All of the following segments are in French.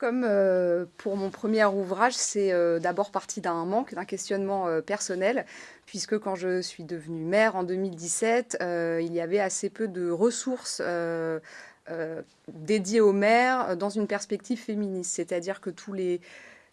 Comme euh, pour mon premier ouvrage, c'est euh, d'abord parti d'un manque, d'un questionnement euh, personnel, puisque quand je suis devenue mère en 2017, il y avait assez peu de ressources dédiées aux mères dans une perspective féministe. C'est-à-dire que tous les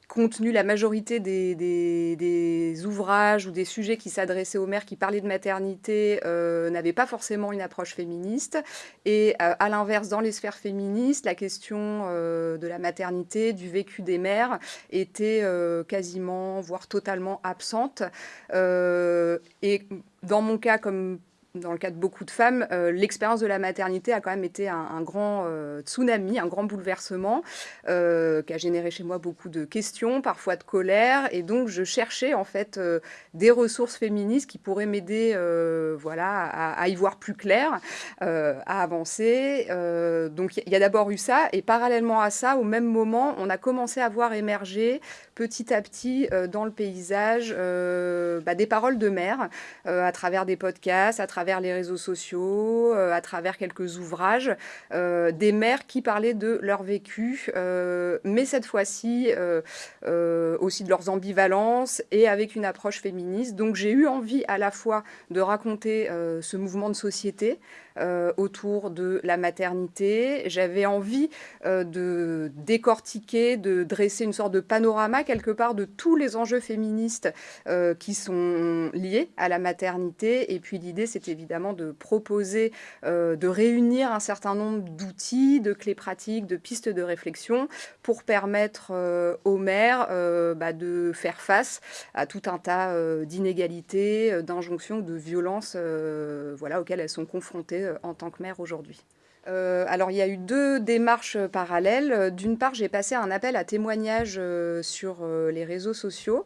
contenu, la majorité des, ouvrages ou des sujets qui s'adressaient aux mères, qui parlaient de maternité, euh, n'avaient pas forcément une approche féministe. Et euh, à l'inverse, dans les sphères féministes, la question euh, de la maternité, du vécu des mères, était quasiment, voire totalement absente. et dans mon cas, comme dans le cas de beaucoup de femmes, euh, l'expérience de la maternité a quand même été un, grand euh, tsunami, un grand bouleversement euh, qui a généré chez moi beaucoup de questions, parfois de colère. Et donc, je cherchais en fait des ressources féministes qui pourraient m'aider voilà, à, y voir plus clair, à avancer. donc, il y a d'abord eu ça. Et parallèlement à ça, au même moment, on a commencé à voir émerger petit à petit dans le paysage bah, des paroles de mère à travers des podcasts, à travers les réseaux sociaux, euh, à travers quelques ouvrages, euh, des mères qui parlaient de leur vécu, euh, mais cette fois-ci aussi de leurs ambivalences et avec une approche féministe. Donc j'ai eu envie à la fois de raconter ce mouvement de société, autour de la maternité. J'avais envie de décortiquer, de dresser une sorte de panorama quelque part de tous les enjeux féministes qui sont liés à la maternité. Et puis l'idée, c'est évidemment de proposer, de réunir un certain nombre d'outils, de clés pratiques, de pistes de réflexion pour permettre aux mères bah, de faire face à tout un tas d'inégalités, d'injonctions, de violences voilà, auxquelles elles sont confrontées euh, en tant que mère aujourd'hui. Euh, alors, il y a eu deux démarches parallèles. D'une part, j'ai passé un appel à témoignages euh, sur euh, les réseaux sociaux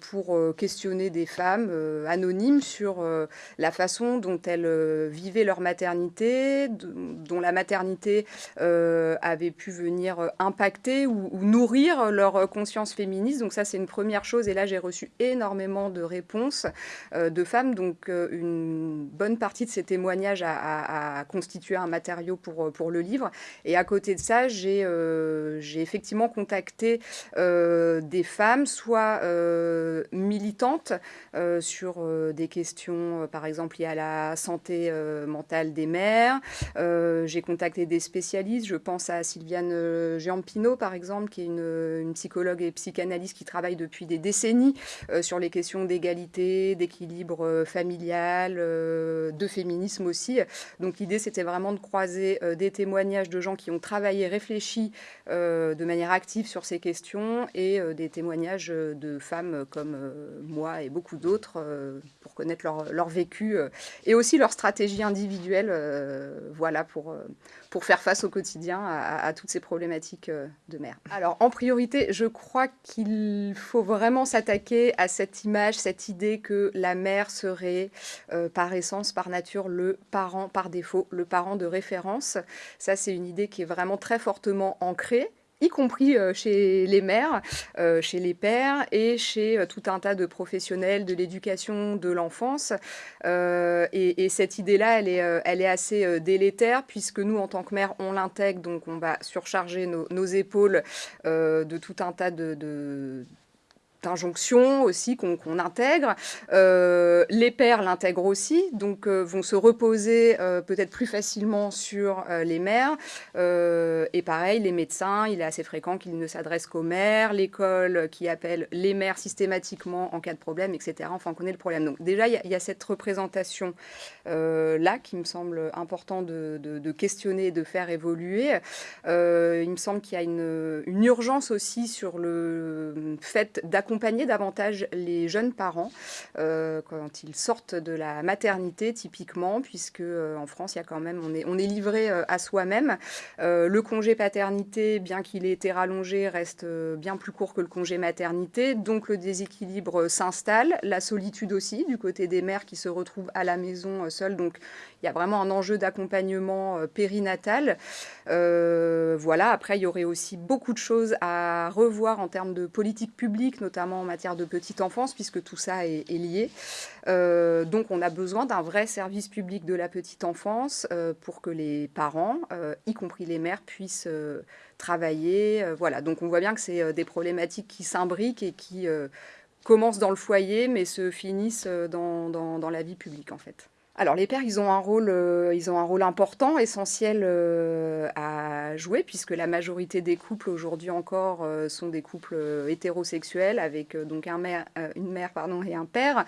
pour questionner des femmes anonymes sur la façon dont elles vivaient leur maternité, dont la maternité avait pu venir impacter ou, nourrir leur conscience féministe. Donc ça, c'est une première chose. Et là, j'ai reçu énormément de réponses de femmes. Donc, une bonne partie de ces témoignages a, a constitué un matériau pour, euh, pour le livre. Et à côté de ça, j'ai euh, effectivement contacté euh, des femmes, soit militantes sur des questions, par exemple, liées à la santé mentale des mères. j'ai contacté des spécialistes. Je pense à Sylviane Giampino, par exemple, qui est une, une, psychologue et psychanalyste qui travaille depuis des décennies sur les questions d'égalité, d'équilibre familial, de féminisme aussi. Donc l'idée, c'était vraiment croiser euh, des témoignages de gens qui ont travaillé, réfléchi euh, de manière active sur ces questions et euh, des témoignages de femmes comme moi et beaucoup d'autres pour connaître leur, vécu et aussi leur stratégie individuelle voilà, pour, pour faire face au quotidien à, toutes ces problématiques de mère. Alors en priorité, je crois qu'il faut vraiment s'attaquer à cette image, cette idée que la mère serait par essence, par nature, le parent par défaut, le parent de référence. Ça, c'est une idée qui est vraiment très fortement ancrée y compris euh, chez les mères, euh, chez les pères et chez euh, tout un tas de professionnels de l'éducation de l'enfance. et, cette idée-là, elle est, elle est assez délétère puisque nous, en tant que mères, on l'intègre, donc on va surcharger nos, épaules de tout un tas de injonction aussi qu'on intègre. Euh, les pères l'intègrent aussi, donc euh, vont se reposer euh, peut-être plus facilement sur les mères. et pareil, les médecins, il est assez fréquent qu'ils ne s'adressent qu'aux mères, l'école qui appelle les mères systématiquement en cas de problème, etc. Enfin, on connaît le problème. Donc déjà, il y, a cette représentation-là qui me semble important de, questionner et de faire évoluer. il me semble qu'il y a une, une urgence aussi sur le fait d'accompagner accompagner davantage les jeunes parents euh, quand ils sortent de la maternité typiquement, puisque euh, en France, il y a quand même, on est, on est livré euh, à soi-même. le congé paternité, bien qu'il ait été rallongé, reste bien plus court que le congé maternité, donc le déséquilibre s'installe, la solitude aussi du côté des mères qui se retrouvent à la maison seules. Donc il y a vraiment un enjeu d'accompagnement périnatal. voilà. Après, il y aurait aussi beaucoup de choses à revoir en termes de politique publique, notamment notamment en matière de petite enfance, puisque tout ça est, lié. Euh, donc on a besoin d'un vrai service public de la petite enfance euh, pour que les parents, y compris les mères, puissent travailler. voilà, donc on voit bien que c'est des problématiques qui s'imbriquent et qui commencent dans le foyer, mais se finissent dans, dans la vie publique en fait. Alors les pères, ils ont un rôle, euh, ils ont un rôle important, essentiel euh, à jouer, puisque la majorité des couples aujourd'hui encore euh, sont des couples hétérosexuels avec donc un mère, une mère pardon, et un père.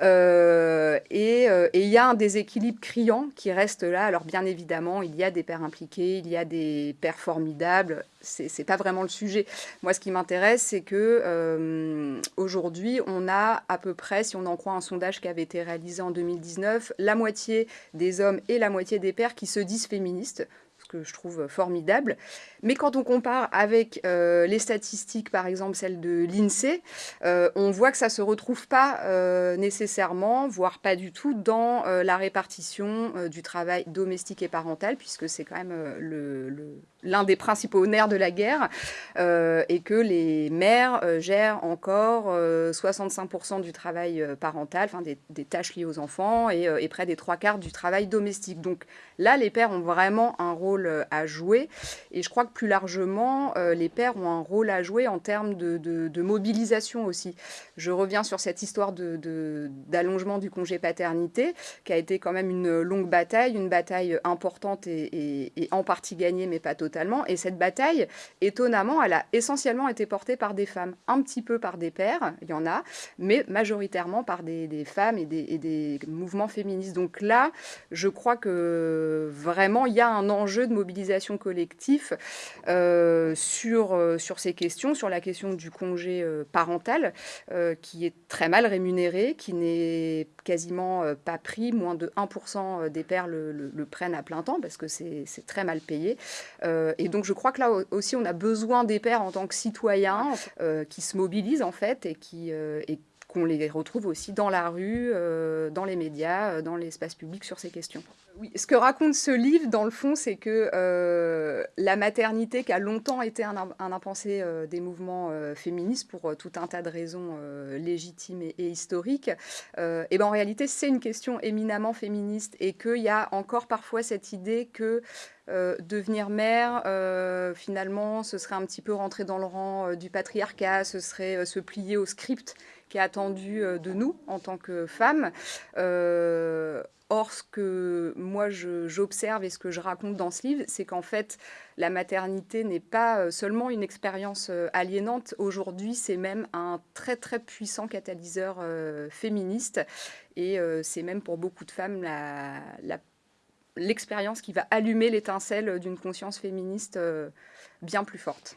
et il y a un déséquilibre criant qui reste là. Alors bien évidemment, il y a des pères impliqués, il y a des pères formidables, c'est pas vraiment le sujet. Moi, ce qui m'intéresse, c'est que aujourd'hui, on a à peu près, si on en croit un sondage qui avait été réalisé en 2019, la moitié des hommes et la moitié des pères qui se disent féministes que je trouve formidable. Mais quand on compare avec euh, les statistiques, par exemple celles de l'INSEE, euh, on voit que ça ne se retrouve pas euh, nécessairement, voire pas du tout, dans la répartition du travail domestique et parental, puisque c'est quand même l'un des principaux nerfs de la guerre, et que les mères gèrent encore 65% du travail parental, des, tâches liées aux enfants, et près des trois quarts du travail domestique. Donc là, les pères ont vraiment un rôle euh, à jouer. Et je crois que plus largement, euh, les pères ont un rôle à jouer en termes de, mobilisation aussi. Je reviens sur cette histoire d'allongement du congé paternité, qui a été quand même une longue bataille, une bataille importante et, en partie gagnée, mais pas totalement. Et cette bataille, étonnamment, elle a essentiellement été portée par des femmes, un petit peu par des pères, il y en a, mais majoritairement par des, femmes et des, et des mouvements féministes. Donc là, je crois que vraiment, il y a un enjeu de mobilisation collective euh, sur, euh, sur ces questions, sur la question du congé euh, parental, qui est très mal rémunéré, qui n'est quasiment pas pris. Moins de 1% des pères le, prennent à plein temps parce que c'est très mal payé. et donc je crois que là aussi, on a besoin des pères en tant que citoyens qui se mobilisent en fait et qui, qu'on les retrouve aussi dans la rue, dans les médias, dans l'espace public sur ces questions. Ce que raconte ce livre, dans le fond, c'est que euh, la maternité, qui a longtemps été un, impensé des mouvements féministes pour tout un tas de raisons légitimes et, historiques, et ben en réalité, c'est une question éminemment féministe et qu'il y a encore parfois cette idée que devenir mère, finalement, ce serait un petit peu rentrer dans le rang du patriarcat, ce serait se plier au script qui est attendu euh, de nous en tant que femmes. Euh, or, ce que moi j'observe et ce que je raconte dans ce livre, c'est qu'en fait, la maternité n'est pas euh, seulement une expérience aliénante. Aujourd'hui, c'est même un très très puissant catalyseur féministe. Et c'est même pour beaucoup de femmes l'expérience qui va allumer l'étincelle d'une conscience féministe bien plus forte.